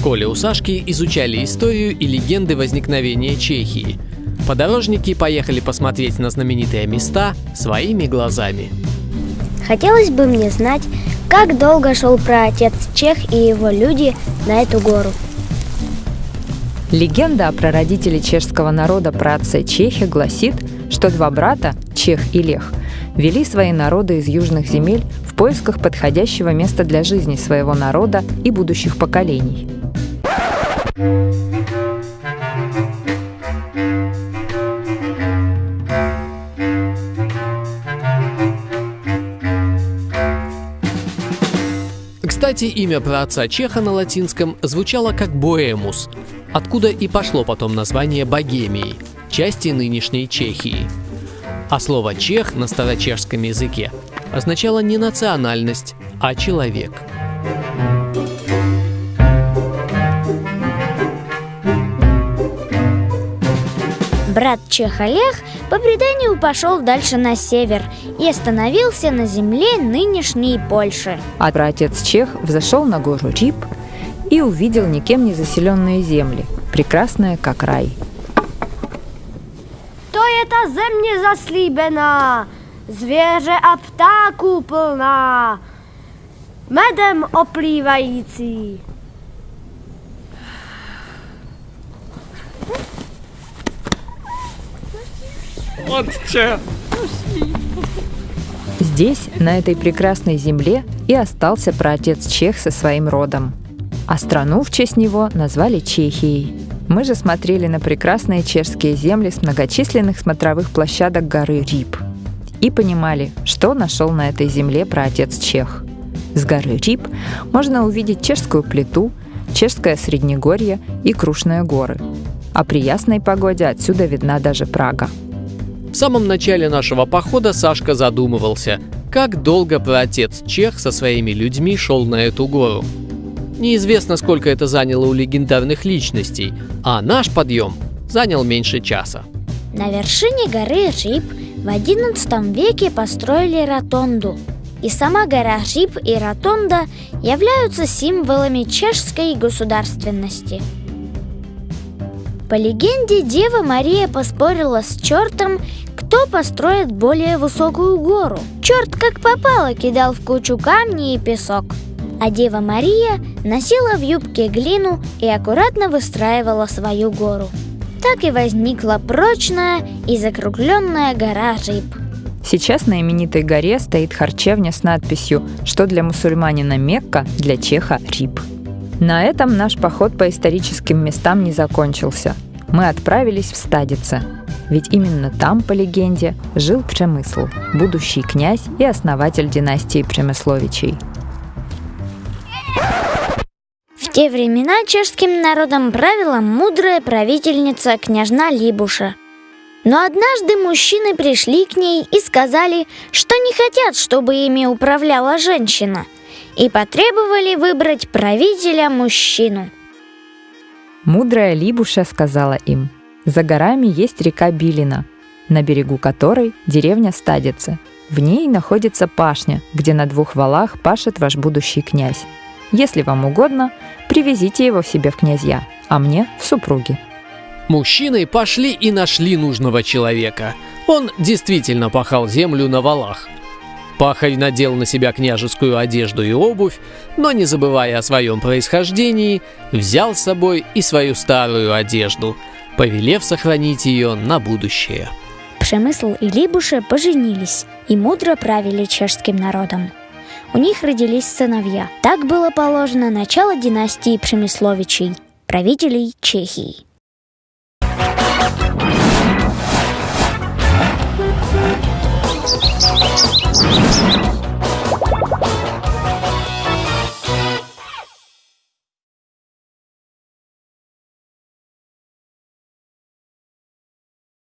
школе у Сашки изучали историю и легенды возникновения Чехии. Подорожники поехали посмотреть на знаменитые места своими глазами. Хотелось бы мне знать, как долго шел праотец Чех и его люди на эту гору. Легенда о прародителе чешского народа праотце Чехе гласит, что два брата, Чех и Лех, вели свои народы из южных земель в поисках подходящего места для жизни своего народа и будущих поколений. Кстати, имя праотца Чеха на латинском звучало как Боэмус, откуда и пошло потом название Богемии, части нынешней Чехии. А слово «чех» на старочешском языке означало не национальность, а человек. Брат Чех Олег по преданию пошел дальше на север и остановился на земле нынешней Польши. А братец Чех взошел на гору Рип и увидел никем не заселенные земли, прекрасные как рай. Ta země zaslíbená, zvěře a ptáků plná, medem oplývající. Здесь, на этой прекрасной земле, и остался праотец Чех со своим родом. А страну в честь него назвали Чехией. Мы же смотрели на прекрасные чешские земли с многочисленных смотровых площадок горы Рип. И понимали, что нашел на этой земле праотец Чех. С горы Рип можно увидеть чешскую плиту, чешское среднегорье и Крушные горы. А при ясной погоде отсюда видна даже Прага. В самом начале нашего похода Сашка задумывался, как долго праотец Чех со своими людьми шел на эту гору. Неизвестно, сколько это заняло у легендарных личностей, а наш подъем занял меньше часа. На вершине горы Рип в XI веке построили ротонду. И сама гора Рип и ротонда являются символами чешской государственности. По легенде, Дева Мария поспорила с чертом, кто построит более высокую гору. Черт как попало кидал в кучу камни и песок. А Дева Мария носила в юбке глину и аккуратно выстраивала свою гору. Так и возникла прочная и закругленная гора Рип. Сейчас на именитой горе стоит харчевня с надписью «Что для мусульманина Мекка, для чеха Рип». На этом наш поход по историческим местам не закончился. Мы отправились в Стадице, ведь именно там, по легенде, жил Премысл, будущий князь и основатель династии Премысловичей. Те времена чешским народом правила мудрая правительница княжна Либуша. Но однажды мужчины пришли к ней и сказали, что не хотят, чтобы ими управляла женщина, и потребовали выбрать правителя мужчину. Мудрая Либуша сказала им, «За горами есть река Билина, на берегу которой деревня Стадицы. В ней находится пашня, где на двух валах пашет ваш будущий князь. Если вам угодно, привезите его в себе в князья, а мне в супруги». Мужчины пошли и нашли нужного человека. Он действительно пахал землю на валах. Пахарь надел на себя княжескую одежду и обувь, но не забывая о своем происхождении, взял с собой и свою старую одежду, повелев сохранить ее на будущее. Пшемысл и Либуша поженились и мудро правили чешским народом у них родились сыновья. Так было положено начало династии Премисловичей, правителей Чехии.